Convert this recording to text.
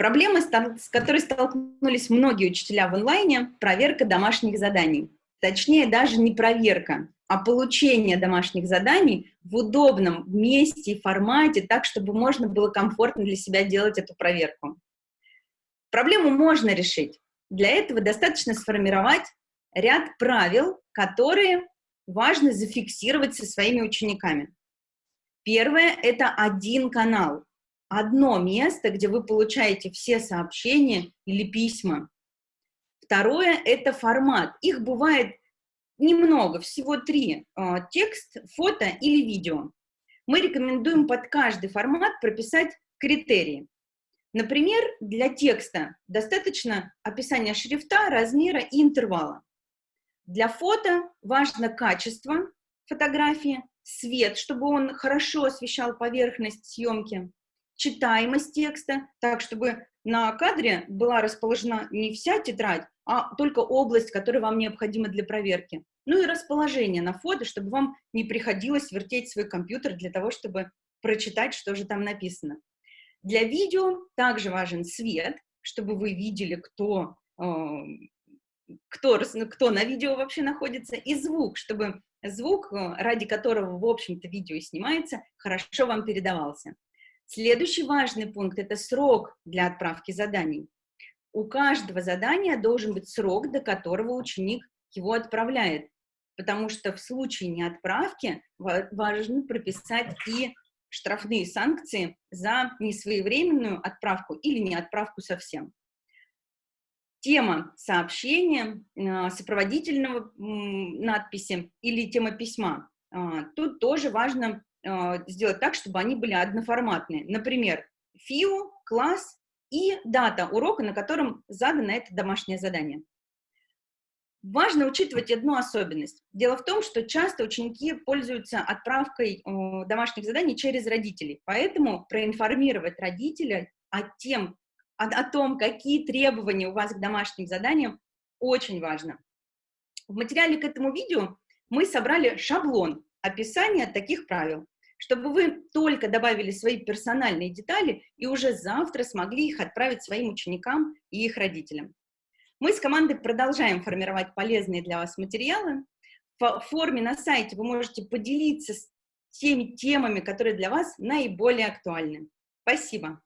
Проблема, с которой столкнулись многие учителя в онлайне – проверка домашних заданий. Точнее, даже не проверка, а получение домашних заданий в удобном месте и формате, так, чтобы можно было комфортно для себя делать эту проверку. Проблему можно решить. Для этого достаточно сформировать ряд правил, которые важно зафиксировать со своими учениками. Первое – это один канал одно место, где вы получаете все сообщения или письма. Второе – это формат. Их бывает немного, всего три. А, текст, фото или видео. Мы рекомендуем под каждый формат прописать критерии. Например, для текста достаточно описания шрифта, размера и интервала. Для фото важно качество фотографии, свет, чтобы он хорошо освещал поверхность съемки, читаемость текста, так, чтобы на кадре была расположена не вся тетрадь, а только область, которая вам необходима для проверки. Ну и расположение на фото, чтобы вам не приходилось вертеть свой компьютер для того, чтобы прочитать, что же там написано. Для видео также важен свет, чтобы вы видели, кто, э, кто, кто на видео вообще находится, и звук, чтобы звук, э, ради которого, в общем-то, видео снимается, хорошо вам передавался. Следующий важный пункт – это срок для отправки заданий. У каждого задания должен быть срок, до которого ученик его отправляет, потому что в случае неотправки важно прописать и штрафные санкции за несвоевременную отправку или неотправку совсем. Тема сообщения, а, сопроводительного надписи или тема письма. А, тут тоже важно э, сделать так, чтобы они были одноформатные. Например, ФИУ, класс и дата урока, на котором задано это домашнее задание. Важно учитывать одну особенность. Дело в том, что часто ученики пользуются отправкой э, домашних заданий через родителей, поэтому проинформировать родителя о, тем, о, о том, какие требования у вас к домашним заданиям, очень важно. В материале к этому видео мы собрали шаблон описания таких правил чтобы вы только добавили свои персональные детали и уже завтра смогли их отправить своим ученикам и их родителям. Мы с командой продолжаем формировать полезные для вас материалы. В форме на сайте вы можете поделиться с теми темами, которые для вас наиболее актуальны. Спасибо!